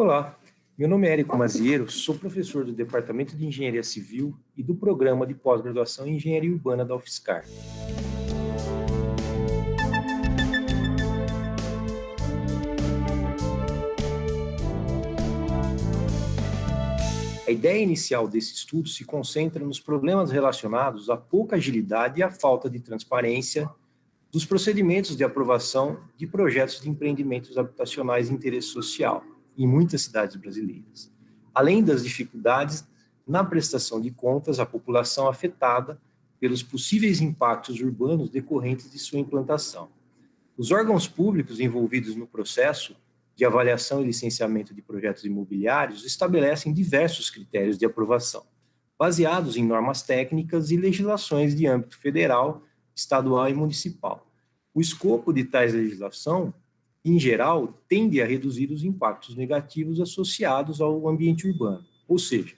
Olá, meu nome é Érico Maziero, sou professor do Departamento de Engenharia Civil e do Programa de Pós-Graduação em Engenharia Urbana da UFSCar. A ideia inicial desse estudo se concentra nos problemas relacionados à pouca agilidade e à falta de transparência dos procedimentos de aprovação de projetos de empreendimentos habitacionais de interesse social em muitas cidades brasileiras, além das dificuldades na prestação de contas à população afetada pelos possíveis impactos urbanos decorrentes de sua implantação. Os órgãos públicos envolvidos no processo de avaliação e licenciamento de projetos imobiliários estabelecem diversos critérios de aprovação, baseados em normas técnicas e legislações de âmbito federal, estadual e municipal. O escopo de tais legislação, em geral, tende a reduzir os impactos negativos associados ao ambiente urbano, ou seja,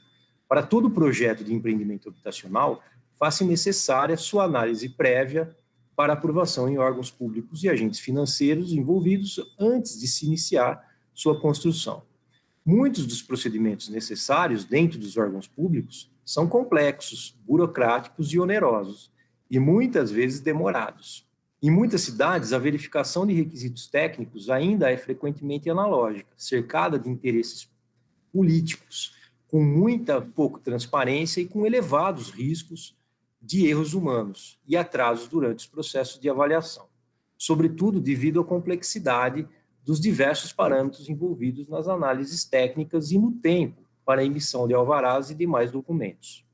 para todo projeto de empreendimento habitacional, faz-se necessária sua análise prévia para aprovação em órgãos públicos e agentes financeiros envolvidos antes de se iniciar sua construção. Muitos dos procedimentos necessários dentro dos órgãos públicos são complexos, burocráticos e onerosos, e muitas vezes demorados. Em muitas cidades, a verificação de requisitos técnicos ainda é frequentemente analógica, cercada de interesses políticos, com muita pouca transparência e com elevados riscos de erros humanos e atrasos durante os processos de avaliação, sobretudo devido à complexidade dos diversos parâmetros envolvidos nas análises técnicas e no tempo para a emissão de alvarás e demais documentos.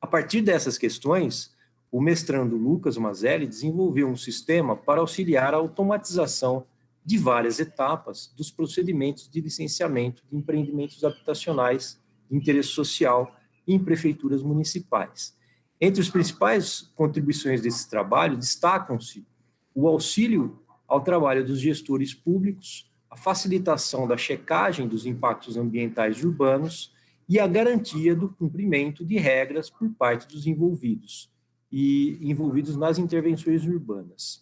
A partir dessas questões, o mestrando Lucas Mazelli desenvolveu um sistema para auxiliar a automatização de várias etapas dos procedimentos de licenciamento de empreendimentos habitacionais de interesse social em prefeituras municipais, entre as principais contribuições desse trabalho, destacam-se o auxílio ao trabalho dos gestores públicos, a facilitação da checagem dos impactos ambientais urbanos e a garantia do cumprimento de regras por parte dos envolvidos e envolvidos nas intervenções urbanas.